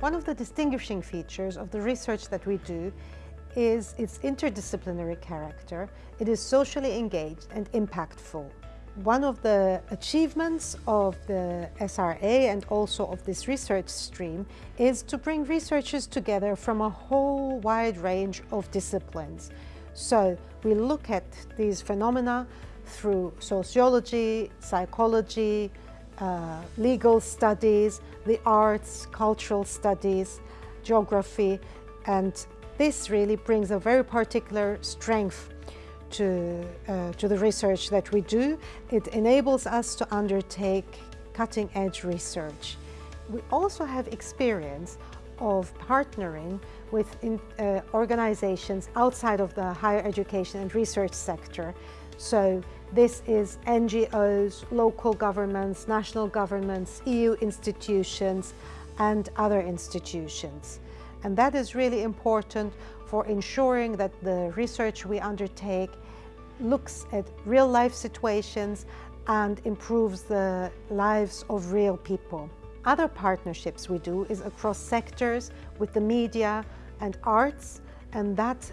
One of the distinguishing features of the research that we do is its interdisciplinary character. It is socially engaged and impactful. One of the achievements of the SRA and also of this research stream is to bring researchers together from a whole wide range of disciplines. So we look at these phenomena through sociology, psychology, uh, legal studies, the arts, cultural studies, geography, and this really brings a very particular strength to, uh, to the research that we do. It enables us to undertake cutting-edge research. We also have experience of partnering with in, uh, organizations outside of the higher education and research sector. So this is NGOs, local governments, national governments, EU institutions and other institutions. And that is really important for ensuring that the research we undertake looks at real life situations and improves the lives of real people. Other partnerships we do is across sectors with the media and arts and that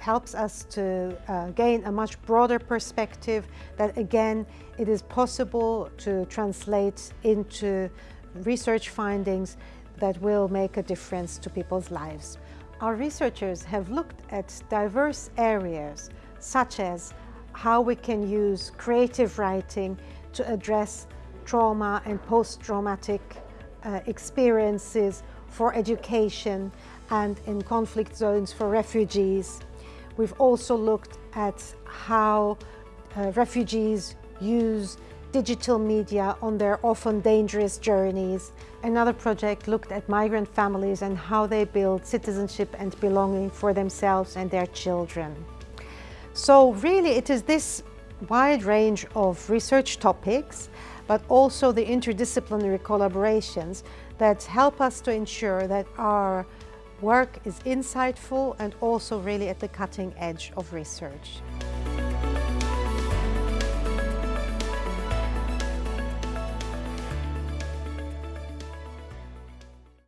helps us to uh, gain a much broader perspective that again it is possible to translate into research findings that will make a difference to people's lives. Our researchers have looked at diverse areas such as how we can use creative writing to address trauma and post-traumatic uh, experiences for education and in conflict zones for refugees. We've also looked at how uh, refugees use digital media on their often dangerous journeys. Another project looked at migrant families and how they build citizenship and belonging for themselves and their children. So really it is this wide range of research topics, but also the interdisciplinary collaborations that help us to ensure that our work is insightful and also really at the cutting edge of research.